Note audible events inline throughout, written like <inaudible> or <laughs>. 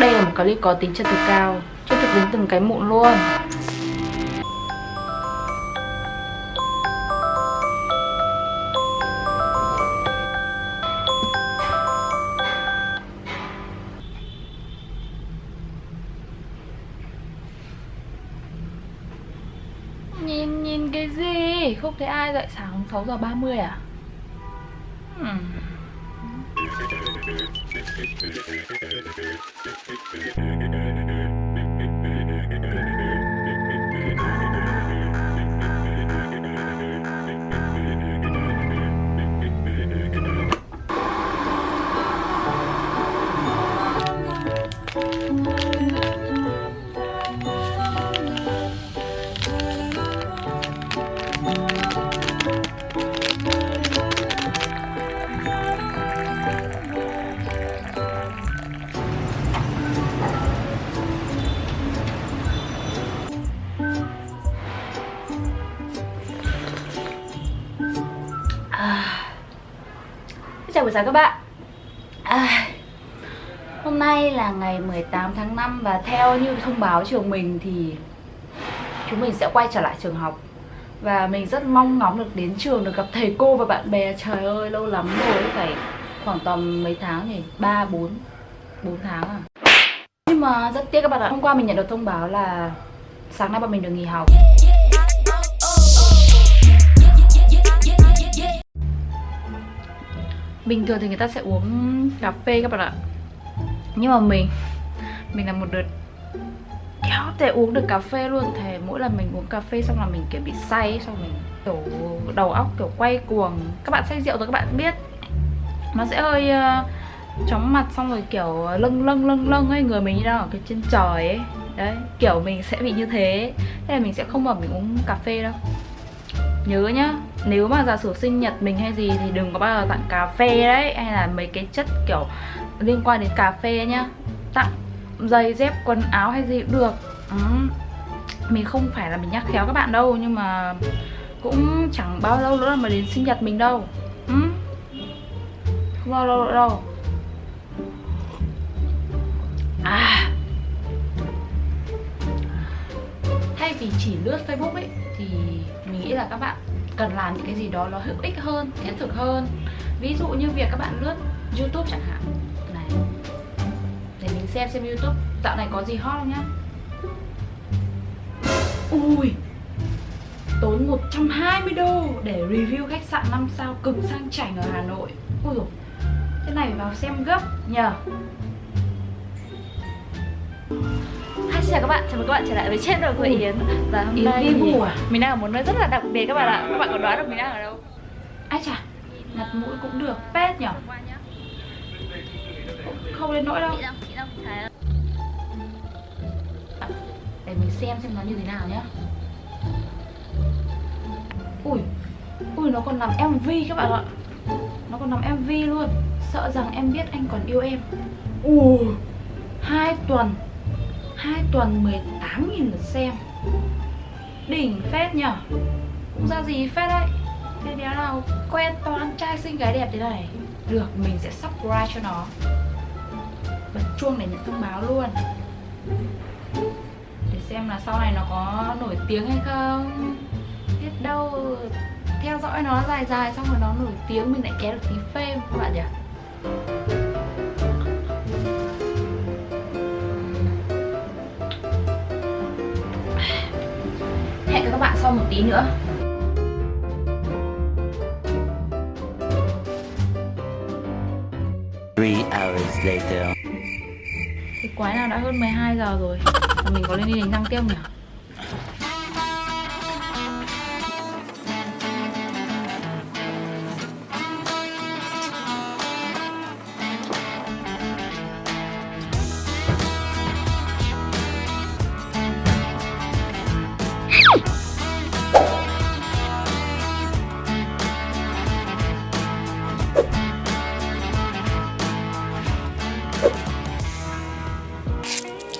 Đây là một clip có tính chân thực cao Chân thực đến từng cái mụn luôn Nhìn nhìn cái gì? Không thấy ai dậy sáng 6 giờ 30 à? Hmm. À. buổi sáng các bạn. À, Hôm nay là ngày 18 tháng 5 Và theo như thông báo trường mình thì Chúng mình sẽ quay trở lại trường học. Và mình rất mong ngóng được đến trường Được gặp thầy cô và bạn bè. Trời ơi lâu lắm rồi Phải khoảng tầm mấy tháng nhỉ? 3, 4 4 tháng à? Nhưng mà rất tiếc các bạn ạ Hôm qua mình nhận được thông báo là Sáng nay bọn mình được nghỉ học. Bình thường thì người ta sẽ uống cà phê các bạn ạ. Nhưng mà mình Mình là một đợt kéo thể uống được cà phê luôn. Thề mỗi lần mình uống cà phê xong là mình kiểu bị say Xong mình kiểu đầu óc kiểu quay cuồng. Các bạn say rượu rồi các bạn biết Nó sẽ hơi uh, chóng mặt xong rồi kiểu lâng lâng lâng lâng ấy. Người mình như đang ở cái trên trời ấy. Đấy, kiểu mình sẽ bị như thế. Thế là mình sẽ không bảo mình uống cà phê đâu. Nhớ nhá, nếu mà giả sử sinh nhật mình hay gì thì đừng có bao giờ tặng cà phê đấy Hay là mấy cái chất kiểu liên quan đến cà phê nhá. Tặng giày dép quần áo hay gì cũng được. Ừ. Mình không phải là mình nhắc khéo các bạn đâu Nhưng mà cũng chẳng bao lâu nữa mà đến sinh nhật mình đâu. Ừ. Không bao lâu nữa đâu. À. Thay vì chỉ lướt Facebook ấy Thì nghĩ là các bạn cần làm những cái gì đó nó hữu ích hơn, thiết thực hơn. Ví dụ như việc các bạn lướt Youtube chẳng hạn. Này Để mình xem xem Youtube. Dạo này có gì hot không nhá? Ui Tốn 120 đô để review khách sạn 5 sao cực sang chảnh ở Hà Nội. Ui dồi Thế này vào xem gấp nhờ. Xin chào các bạn, chào mừng các bạn trở lại với channel của Yến. Và hôm Yến nay đi thì ngủ à? mình đang ở một nơi rất là đặc biệt các bạn ạ. Các bạn có đoán được mình đang ở đâu? Ai chà, mặt mũi cũng được, pet nhở? Không đến nỗi đâu. Để mình xem xem nó như thế nào nhá. Ui, ui nó còn làm MV các bạn ạ. Nó còn làm MV luôn. Sợ rằng em biết anh còn yêu em. Ui, hai tuần hai tuần 18.000 lượt xem. Đỉnh phết nhở? Cũng ra gì phết đấy. Thế đéo nào quen toàn trai xinh gái đẹp thế này. Được, mình sẽ subscribe cho nó. Bật chuông để nhận thông báo luôn. Để xem là sau này nó có nổi tiếng hay không. Biết đâu theo dõi nó dài dài xong rồi nó nổi tiếng mình lại kéo được tí fame các bạn nhỉ? Gặp các bạn sau một tí nữa Three hours later. Thì quái nào đã hơn 12 giờ rồi mình có lên đi đánh răng tiếp không nhỉ?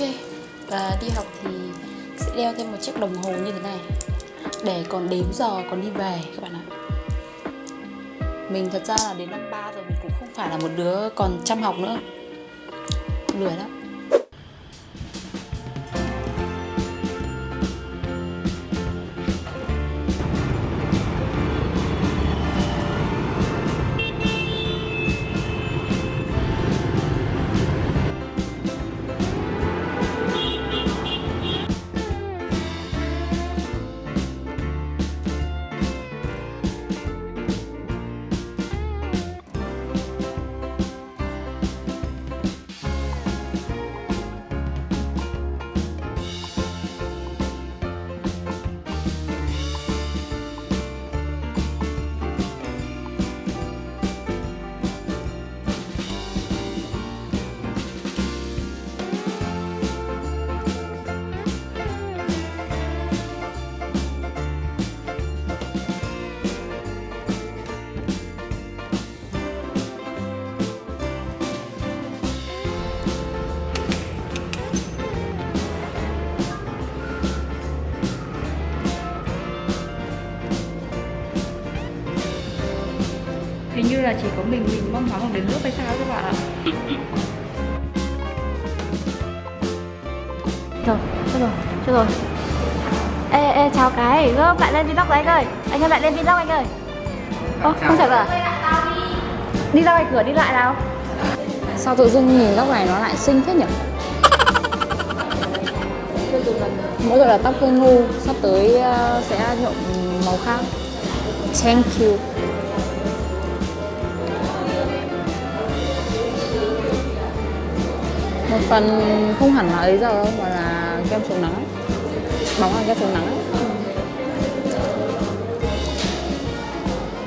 Ok, và đi học thì sẽ đeo thêm một chiếc đồng hồ như thế này. Để còn đếm giờ còn đi về các bạn ạ. Mình thật ra là đến năm 3 rồi mình cũng không phải là một đứa còn chăm học nữa. Lười lắm. Là chỉ có mình mình mong ngóng đến nước hay sao các bạn ạ? Rồi, chết rồi, chết rồi. Ê, ê, chào cái, gớm lại lên vlog rồi anh ơi. Anh ơi, lại lên vlog anh ơi. Ơ, không chào. à Đi ra ngoài cửa đi lại nào. Sao tự dưng nhìn tóc này nó lại xinh thế nhỉ? Mỗi tội là tóc hơi ngu Sắp tới ờ, sẽ nhuộm màu khác. Thank you Một phần không hẳn là ấy giờ đâu Mà là kem chống nắng Bóng là kem chống nắng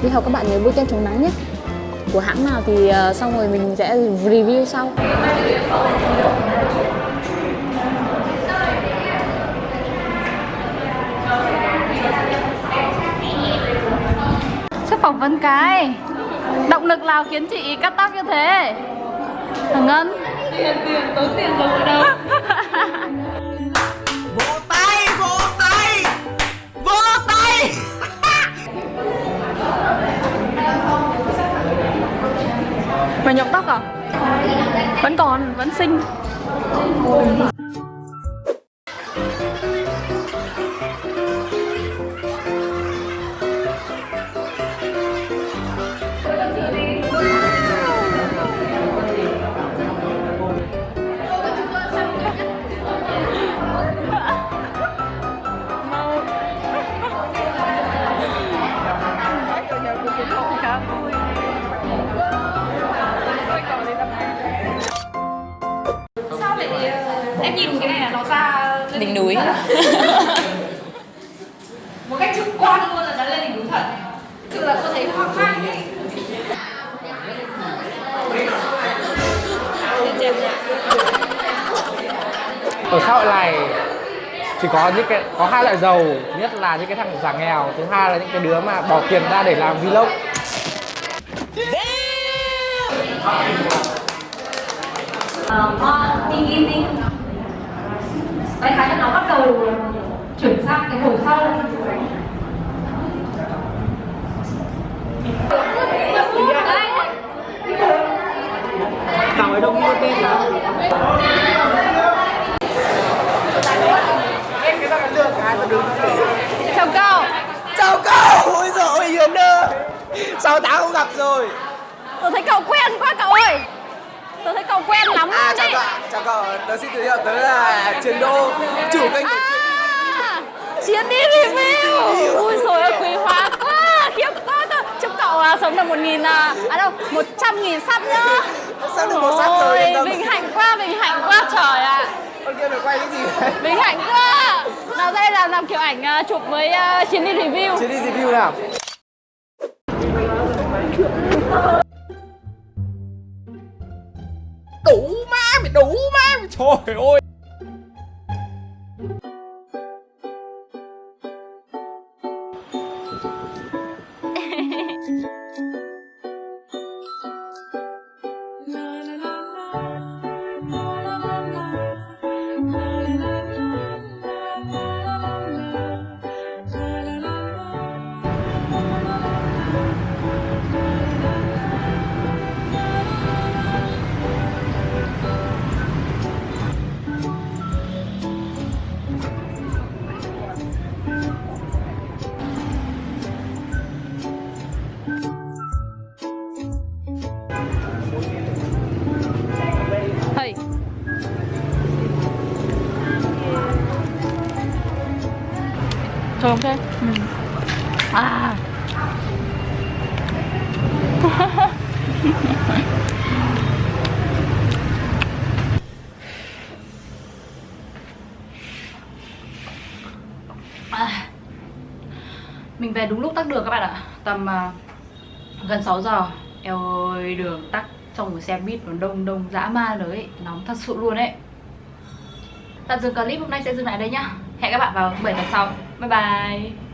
Đi học các bạn nhớ bôi kem chống nắng nhé. Của hãng nào thì ờ, xong rồi mình sẽ review sau. Chắc phỏng vấn cái. Động lực nào khiến chị cắt tóc như thế? Thằng Ngân Tiền tiền tốn tiền rồi ở đâu? <laughs> Vỗ tay vỗ tay vỗ tay. Mày nhuộm tóc à? Vẫn còn, vẫn xinh thực là tôi thấy hoang mang ấy. Ở xã hội này chỉ có những cái có hai loại giàu nhất là những cái thằng giả nghèo thứ hai là những cái đứa mà bỏ tiền ra để làm vlog. Ờ, đi Đại khái là nó bắt đầu chuyển sang cái hồi sau thằng ấy đông mua tên là em cái thằng lừa cái mà đứng Chào cậu. Chào cậu. Ôi giời ơi hiền ơi. Sáu tháng không gặp rồi? Tôi thấy cậu quen quá cậu ơi. Tôi thấy cậu quen lắm à luôn chào đấy cậu. Chào cậu. Tớ xin giới thiệu tớ là truyền đô chủ kênh của À, Chiến đi review Ui rồi ơi quý hóa quá. Khiếp quá. Chúc cậu à, sống được một nghìn à, à đâu một trăm nghìn sắp nhá Sắp được một sắp rồi, yên tâm. Vinh hạnh quá Vinh hạnh quá trời ạ. Con kia phải quay cái gì? <laughs> Đấy Vinh hạnh quá. Nào đây là làm kiểu ảnh à, chụp với uh, Chiến đi review. Chuyến đi review nào? Đủ má mày đủ má mày Trời ơi Không thế? Ừ. À. à. Mình về đúng lúc tắc đường các bạn ạ Tầm à, gần 6 giờ Eo ơi đường tắc trong một xe buýt nó đông đông dã man rồi ấy Nóng thật sự luôn ấy Tạm dừng clip hôm nay sẽ dừng lại đây nhá Hẹn các bạn vào 7 tập sau Bye bye.